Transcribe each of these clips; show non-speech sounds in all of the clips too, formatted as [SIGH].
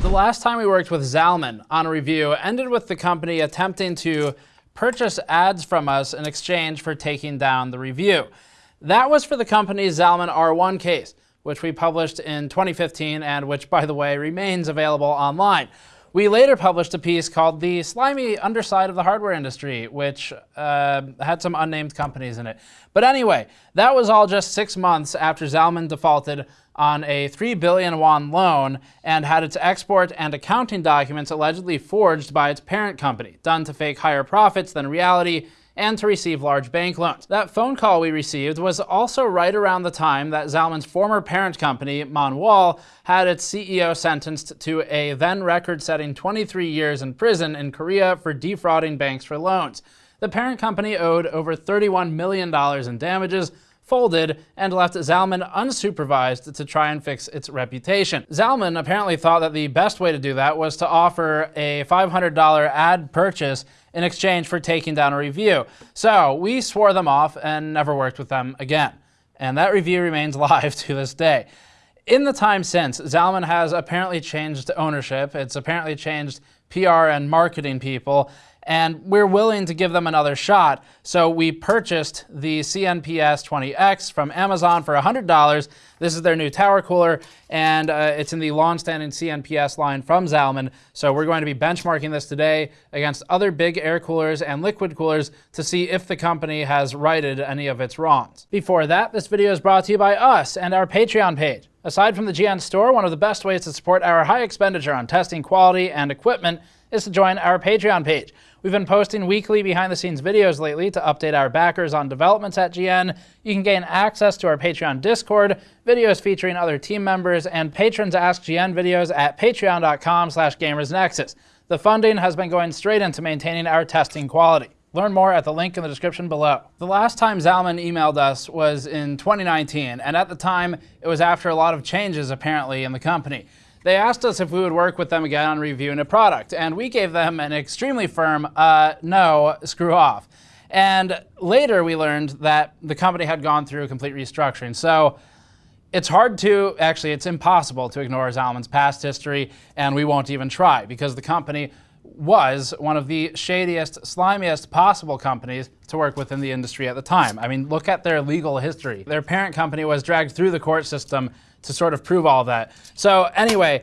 The last time we worked with Zalman on a review ended with the company attempting to purchase ads from us in exchange for taking down the review. That was for the company's Zalman R1 case, which we published in 2015 and which, by the way, remains available online. We later published a piece called The Slimy Underside of the Hardware Industry, which uh, had some unnamed companies in it. But anyway, that was all just six months after Zalman defaulted on a 3 billion won loan and had its export and accounting documents allegedly forged by its parent company, done to fake higher profits than reality and to receive large bank loans. That phone call we received was also right around the time that Zalman's former parent company, Moneual, had its CEO sentenced to a then record-setting 23 years in prison in Korea for defrauding banks for loans. The parent company owed over $31 million in damages, folded, and left Zalman unsupervised to try and fix its reputation. Zalman apparently thought that the best way to do that was to offer a $500 ad purchase in exchange for taking down a review. So we swore them off and never worked with them again. And that review remains [LAUGHS] live to this day. In the time since, Zalman has apparently changed ownership. It's apparently changed PR and marketing people, and we're willing to give them another shot. So we purchased the CNPS 20X from Amazon for $100. This is their new tower cooler, and uh, it's in the long-standing CNPS line from Zalman. So we're going to be benchmarking this today against other big air coolers and liquid coolers to see if the company has righted any of its wrongs. Before that, this video is brought to you by us and our Patreon page. Aside from the GN store, one of the best ways to support our high expenditure on testing quality and equipment is to join our Patreon page. We've been posting weekly behind the scenes videos lately to update our backers on developments at GN. You can gain access to our Patreon Discord, videos featuring other team members, and patrons ask GN videos at patreon.com slash gamersnexus. The funding has been going straight into maintaining our testing quality. Learn more at the link in the description below. The last time Zalman emailed us was in 2019, and at the time, it was after a lot of changes apparently in the company. They asked us if we would work with them again on reviewing a product, and we gave them an extremely firm, uh, no, screw off. And later we learned that the company had gone through a complete restructuring. So it's hard to, actually it's impossible to ignore Zalman's past history, and we won't even try, because the company was one of the shadiest, slimiest possible companies to work with in the industry at the time. I mean, look at their legal history. Their parent company was dragged through the court system to sort of prove all that. So anyway,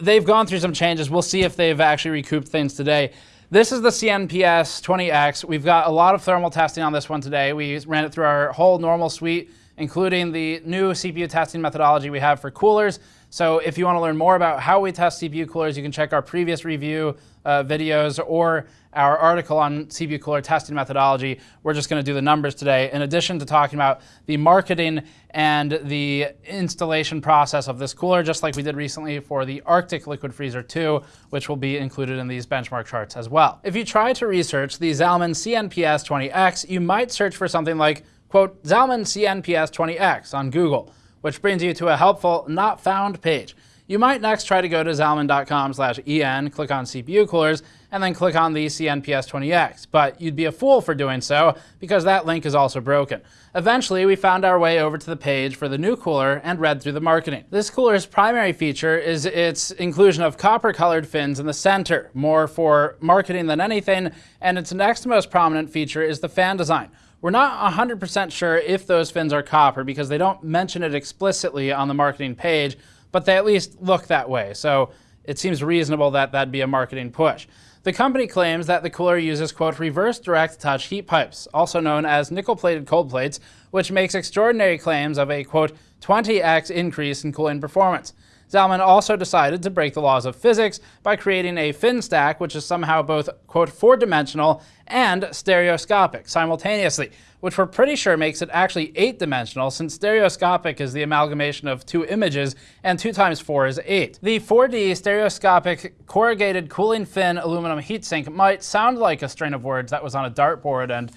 they've gone through some changes. We'll see if they've actually recouped things today. This is the CNPS 20X. We've got a lot of thermal testing on this one today. We ran it through our whole normal suite, including the new CPU testing methodology we have for coolers. So if you want to learn more about how we test CPU coolers, you can check our previous review uh, videos or our article on CPU cooler testing methodology. We're just going to do the numbers today, in addition to talking about the marketing and the installation process of this cooler, just like we did recently for the Arctic Liquid Freezer 2, which will be included in these benchmark charts as well. If you try to research the Zalman CNPS 20X, you might search for something like, quote, Zalman CNPS 20X on Google which brings you to a helpful not found page. You might next try to go to zalman.com slash en, click on CPU coolers, and then click on the CNPS20X, but you'd be a fool for doing so because that link is also broken. Eventually, we found our way over to the page for the new cooler and read through the marketing. This cooler's primary feature is its inclusion of copper-colored fins in the center, more for marketing than anything, and its next most prominent feature is the fan design. We're not 100% sure if those fins are copper because they don't mention it explicitly on the marketing page, but they at least look that way. So it seems reasonable that that'd be a marketing push. The company claims that the cooler uses, quote, reverse direct touch heat pipes, also known as nickel-plated cold plates, which makes extraordinary claims of a, quote, 20x increase in cooling performance. Zalman also decided to break the laws of physics by creating a fin stack which is somehow both, quote, four-dimensional and stereoscopic simultaneously, which we're pretty sure makes it actually eight-dimensional since stereoscopic is the amalgamation of two images and two times four is eight. The 4D stereoscopic corrugated cooling fin aluminum heatsink might sound like a string of words that was on a dartboard and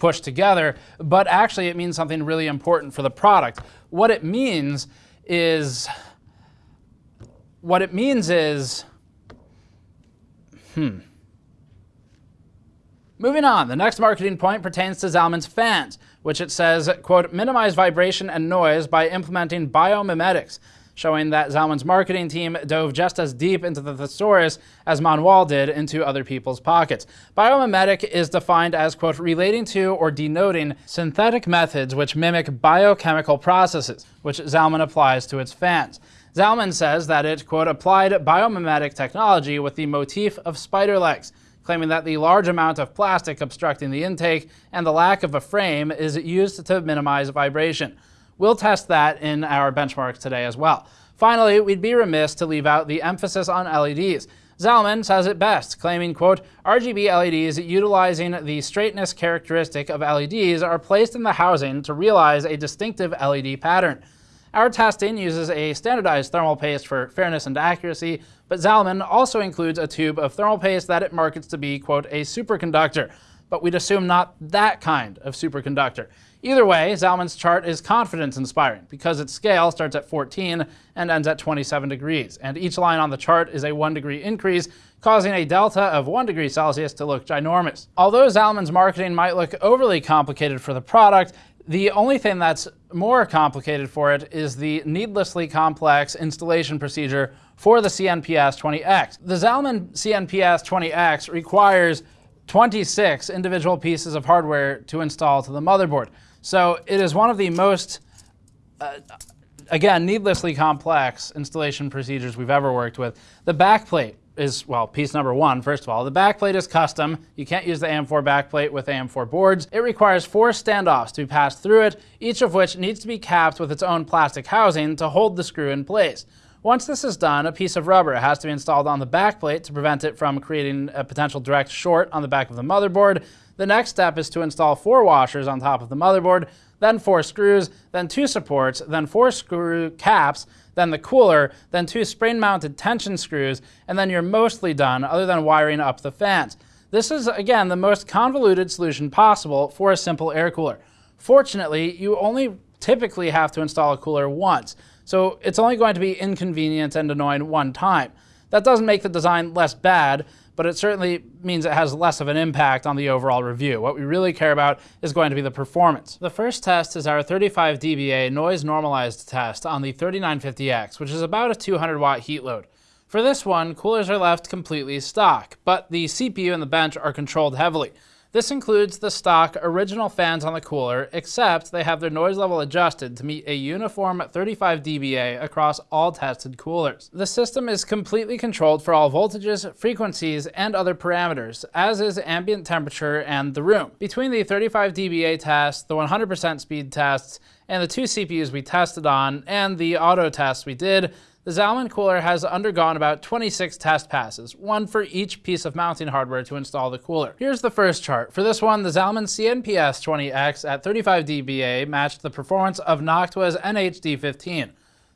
pushed together, but actually it means something really important for the product. What it means is what it means is, hmm. Moving on, the next marketing point pertains to Zalman's fans, which it says, quote, minimize vibration and noise by implementing biomimetics. showing that Zalman's marketing team dove just as deep into the thesaurus as Moneual did into other people's pockets. Biomimetic is defined as, quote, relating to or denoting synthetic methods which mimic biochemical processes, which Zalman applies to its fans. Zalman says that it, quote, applied biomimetic technology with the motif of spider legs, claiming that the large amount of plastic obstructing the intake and the lack of a frame is used to minimize vibration. We'll test that in our benchmarks today as well. Finally, we'd be remiss to leave out the emphasis on LEDs. Zalman says it best, claiming, quote, RGB LEDs utilizing the straightness characteristic of LEDs are placed in the housing to realize a distinctive LED pattern. Our testing uses a standardized thermal paste for fairness and accuracy, but Zalman also includes a tube of thermal paste that it markets to be, quote, a superconductor, but we'd assume not that kind of superconductor. Either way, Zalman's chart is confidence-inspiring because its scale starts at 14 and ends at 27 degrees, and each line on the chart is a 1 degree increase, causing a delta of 1 degree Celsius to look ginormous. Although Zalman's marketing might look overly complicated for the product, the only thing that's more complicated for it is the needlessly complex installation procedure for the CNPS 20X. The Zalman CNPS 20X requires 26 individual pieces of hardware to install to the motherboard. So it is one of the most, uh, again, needlessly complex installation procedures we've ever worked with. The backplate is, well, piece number one, first of all. The backplate is custom. You can't use the AM4 backplate with AM4 boards. It requires four standoffs to be passed through it, each of which needs to be capped with its own plastic housing to hold the screw in place. Once this is done, a piece of rubber has to be installed on the backplate to prevent it from creating a potential direct short on the back of the motherboard. The next step is to install four washers on top of the motherboard, then four screws, then two supports, then four screw caps, then the cooler, then two spring-mounted tension screws, and then you're mostly done other than wiring up the fans. This is, again, the most convoluted solution possible for a simple air cooler. Fortunately, you only typically have to install a cooler once, so it's only going to be inconvenient and annoying one time. That doesn't make the design less bad, but it certainly means it has less of an impact on the overall review. What we really care about is going to be the performance. The first test is our 35 dBA noise normalized test on the 3950X, which is about a 200 watt heat load. For this one, coolers are left completely stock, but the CPU and the bench are controlled heavily. This includes the stock original fans on the cooler, except they have their noise level adjusted to meet a uniform 35 dBA across all tested coolers. The system is completely controlled for all voltages, frequencies, and other parameters, as is ambient temperature and the room. Between the 35 dBA test, the 100% speed tests, and the two CPUs we tested on, and the auto tests we did, the Zalman cooler has undergone about 26 test passes, one for each piece of mounting hardware to install the cooler. Here's the first chart. For this one, the Zalman CNPS 20X at 35 dBA matched the performance of Noctua's NHD15.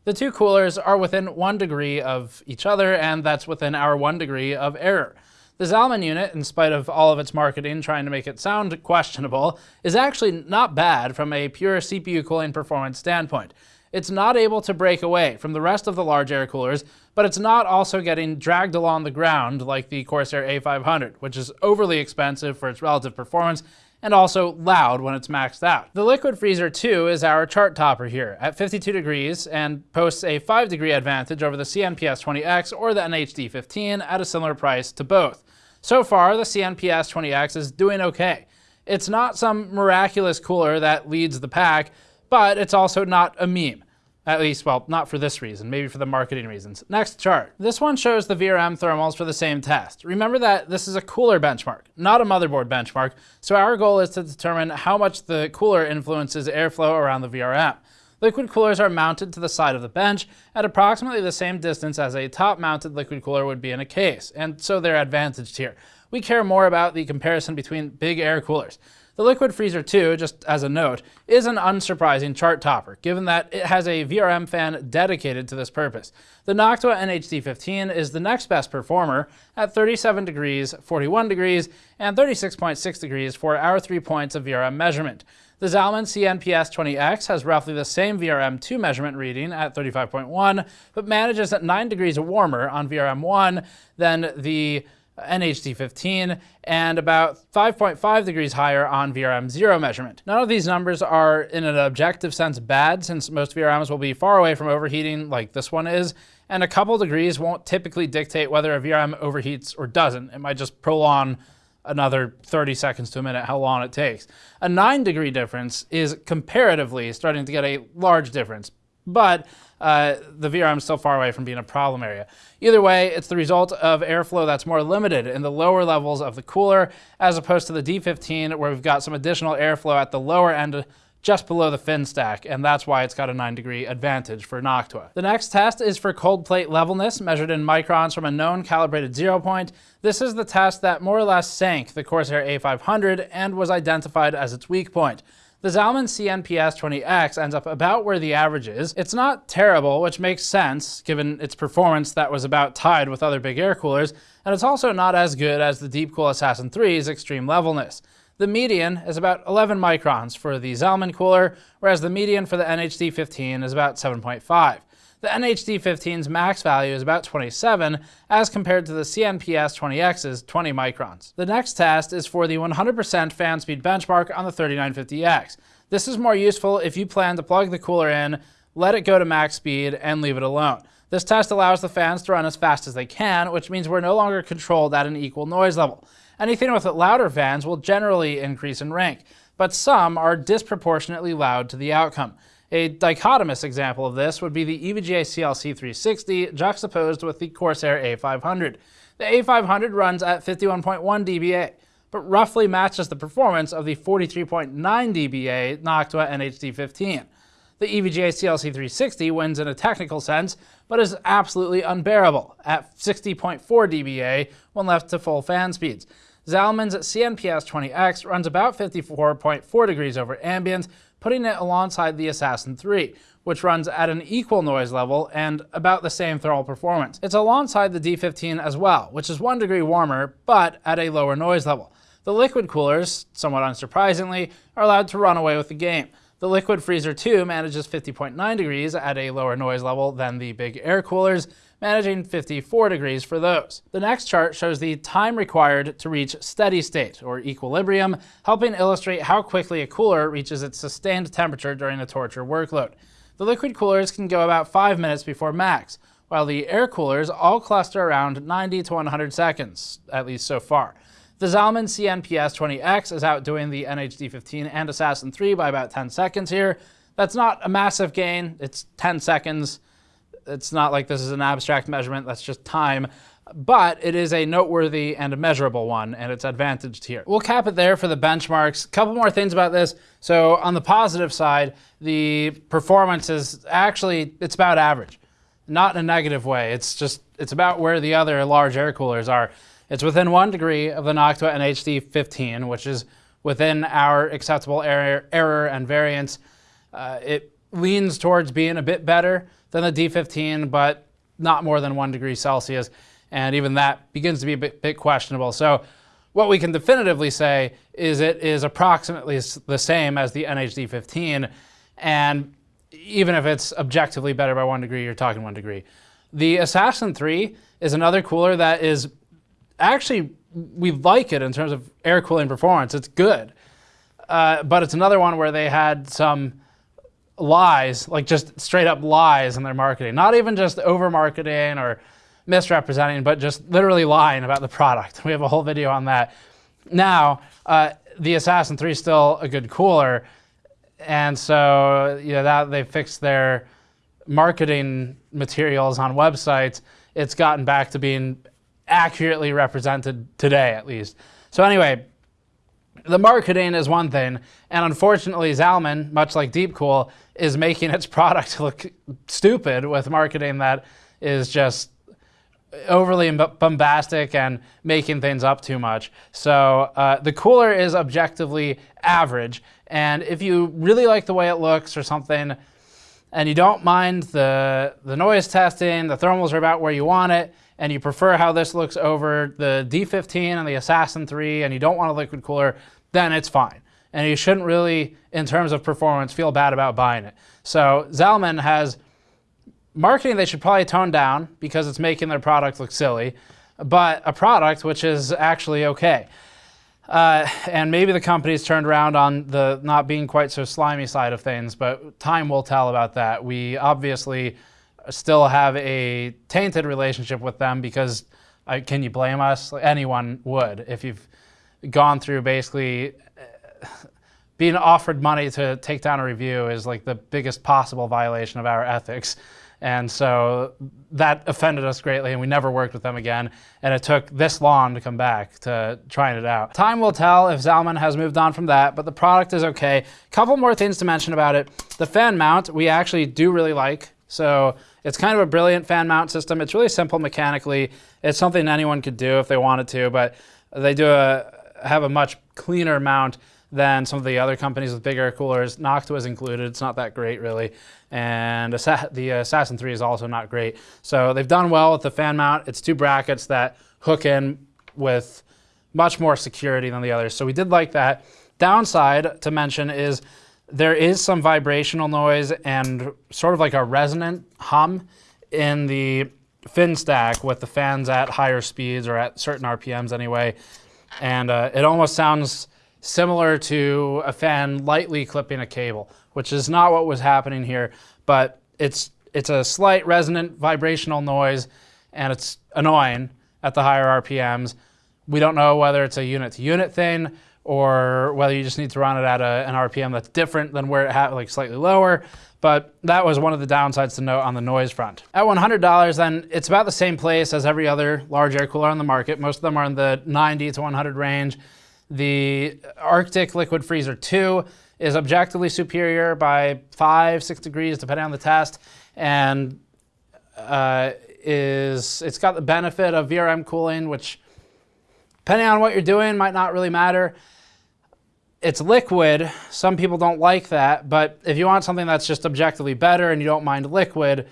The two coolers are within one degree of each other, and that's within our one degree of error. The Zalman unit, in spite of all of its marketing trying to make it sound [LAUGHS] questionable, is actually not bad from a pure CPU cooling performance standpoint. It's not able to break away from the rest of the large air coolers, but it's not also getting dragged along the ground like the Corsair A500, which is overly expensive for its relative performance and also loud when it's maxed out. The Liquid Freezer 2 is our chart topper here at 52 degrees and posts a 5 degree advantage over the CNPS 20X or the NHD 15 at a similar price to both. So far, the CNPS 20X is doing okay. It's not some miraculous cooler that leads the pack, but it's also not a meme. At least, well, not for this reason, maybe for the marketing reasons. Next chart. This one shows the VRM thermals for the same test. Remember that this is a cooler benchmark, not a motherboard benchmark, so our goal is to determine how much the cooler influences airflow around the VRM. Liquid coolers are mounted to the side of the bench at approximately the same distance as a top-mounted liquid cooler would be in a case, and so they're advantaged here. We care more about the comparison between big air coolers. The Liquid Freezer 2, just as a note, is an unsurprising chart topper, given that it has a VRM fan dedicated to this purpose. The Noctua NHD15 is the next best performer at 37 degrees, 41 degrees, and 36.6 degrees for our three points of VRM measurement. The Zalman CNPS 20X has roughly the same VRM2 measurement reading at 35.1, but manages at 9 degrees warmer on VRM1 than the NHD15 and about 5.5 degrees higher on VRM 0 measurement. None of these numbers are in an objective sense bad since most VRMs will be far away from overheating like this one is, and a couple degrees won't typically dictate whether a VRM overheats or doesn't. It might just prolong another 30 seconds to a minute how long it takes. A 9 degree difference is comparatively starting to get a large difference, but uh, the VRM is still far away from being a problem area. Either way, it's the result of airflow that's more limited in the lower levels of the cooler as opposed to the D15 where we've got some additional airflow at the lower end just below the fin stack, and that's why it's got a 9 degree advantage for Noctua. The next test is for cold plate levelness, measured in microns from a known calibrated zero point. This is the test that more or less sank the Corsair A500 and was identified as its weak point. The Zalman CNPS-20X ends up about where the average is. It's not terrible, which makes sense given its performance that was about tied with other big air coolers, and it's also not as good as the Deepcool Assassin 3's extreme levelness. The median is about 11 microns for the Zalman cooler, whereas the median for the NHD15 is about 7.5. The NHD15's max value is about 27 as compared to the CNPS 20X's 20 microns. The next test is for the 100% fan speed benchmark on the 3950X. This is more useful if you plan to plug the cooler in, let it go to max speed, and leave it alone. This test allows the fans to run as fast as they can, which means we're no longer controlled at an equal noise level. Anything with louder fans will generally increase in rank, but some are disproportionately loud to the outcome. A dichotomous example of this would be the EVGA CLC 360 juxtaposed with the Corsair A500. The A500 runs at 51.1 dBA, but roughly matches the performance of the 43.9 dBA Noctua NHD15. The EVGA CLC 360 wins in a technical sense, but is absolutely unbearable at 60.4 dBA when left to full fan speeds. Zalman's CNPS 20X runs about 54.4 degrees over ambient, putting it alongside the Assassin 3, which runs at an equal noise level and about the same thermal performance. It's alongside the D15 as well, which is 1 degree warmer, but at a lower noise level. The liquid coolers, somewhat unsurprisingly, are allowed to run away with the game. The Liquid Freezer 2 manages 50.9 degrees at a lower noise level than the big air coolers, managing 54 degrees for those. The next chart shows the time required to reach steady state, or equilibrium, helping illustrate how quickly a cooler reaches its sustained temperature during a torture workload. The liquid coolers can go about 5 minutes before max, while the air coolers all cluster around 90 to 100 seconds, at least so far. The Zalman CNPS 20X is outdoing the NHD15 and Assassin 3 by about 10 seconds here. That's not a massive gain, it's 10 seconds. It's not like this is an abstract measurement, that's just time but it is a noteworthy and a measurable one, and it's advantaged here. We'll cap it there for the benchmarks. Couple more things about this. So on the positive side, the performance is actually, it's about average. Not in a negative way, it's just, it's about where the other large air coolers are. It's within one degree of the Noctua NHD 15, which is within our acceptable error, error and variance. Uh, it leans towards being a bit better than the D15, but not more than one degree Celsius. And even that begins to be a bit, bit questionable. So what we can definitively say is it is approximately the same as the NHD 15. And even if it's objectively better by one degree, you're talking one degree. The Assassin 3 is another cooler that is actually, we like it in terms of air cooling performance. It's good. Uh, but it's another one where they had some lies, like just straight up lies in their marketing. Not even just over marketing or misrepresenting, but just literally lying about the product. [LAUGHS] We have a whole video on that. Now, uh, the Assassin 3 is still a good cooler. And so, you know, that they fixed their marketing materials on websites. It's gotten back to being accurately represented today, at least. So anyway, the marketing is one thing, and unfortunately Zalman, much like Deepcool, is making its [LAUGHS] product look stupid with marketing that is just overly bombastic and making things up too much. So uh, the cooler is objectively average, and if you really like the way it looks or something, and you don't mind the, the noise testing, the thermals are about where you want it, and you prefer how this looks over the D15 and the Assassin 3 and you don't want a liquid cooler, then it's fine. And you shouldn't really, in terms of performance, feel bad about buying it. So Zalman has marketing they should probably tone down because it's making their product look silly. but a product which is actually okay. Uh, and maybe the company's turned around on the not being quite so slimy side of things, but time will tell about that. We obviously still have a tainted relationship with them because uh, can you blame us? Anyone would if you've gone through basically uh, being offered money to take down a review is like the biggest possible violation of our ethics. And so that offended us greatly and we never worked with them again. And it took this long to come back to trying it out. Time will tell if Zalman has moved on from that, but the product is okay. Couple more things to mention about it. The fan mount we actually do really like. So it's kind of a brilliant fan mount system. It's really simple mechanically. It's something anyone could do if they wanted to, but they do a, have a much cleaner mount than some of the other companies with bigger coolers. Noctua is included. It's not that great, really. And the Assassin 3 is also not great. So they've done well with the fan mount. It's two brackets that hook in with much more security than the others. So we did like that. Downside to mention is there is some vibrational noise and sort of like a resonant hum in the fin stack with the fans at higher speeds or at certain RPMs anyway. And uh, it almost sounds similar to a fan lightly clipping a cable, which is not what was happening here, but it's, it's a slight resonant vibrational noise and it's annoying at the higher RPMs. We don't know whether it's a unit to unit thing or whether you just need to run it at a, an RPM that's different than where it had like slightly lower. But that was one of the downsides to note on the noise front. At $100, then it's about the same place as every other large air cooler on the market. Most of them are in the 90 to 100 range. The Arctic Liquid Freezer 2 is objectively superior by five, six degrees, depending on the test, and uh, is it's got the benefit of VRM cooling, which depending on what you're doing might not really matter. It's liquid. Some people don't like that, but if you want something that's just objectively better and you don't mind liquid,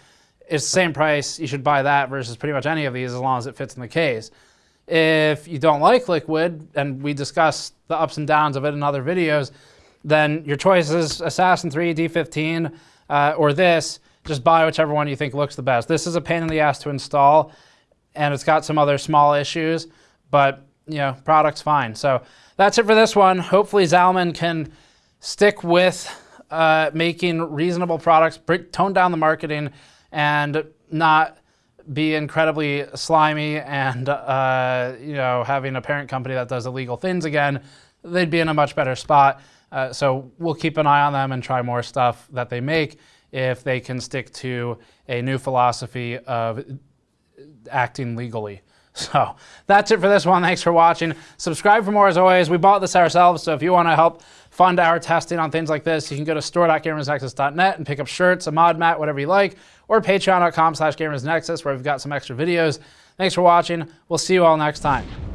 it's the same price. You should buy that versus pretty much any of these as long as it fits in the case. If you don't like liquid, and we discuss the ups and downs of it in other videos, then your choice is Assassin 3, D15, uh, or this. Just buy whichever one you think looks the best. This is a pain in the ass to install, and it's got some other small issues, but you know, product's fine. So that's it for this one. Hopefully Zalman can stick with uh, making reasonable products, tone down the marketing, and not be incredibly slimy and uh, you know having a parent company that does illegal things again, they'd be in a much better spot. Uh, so we'll keep an eye on them and try more stuff that they make if they can stick to a new philosophy of acting legally. So that's it for this one. Thanks for watching. Subscribe for more as always. We bought this ourselves, so if you want to help fund our testing on things like this, you can go to store.gamersnexus.net and pick up shirts, a mod mat, whatever you like, or patreon.com slash gamersnexus where we've got some extra videos. Thanks for watching. We'll see you all next time.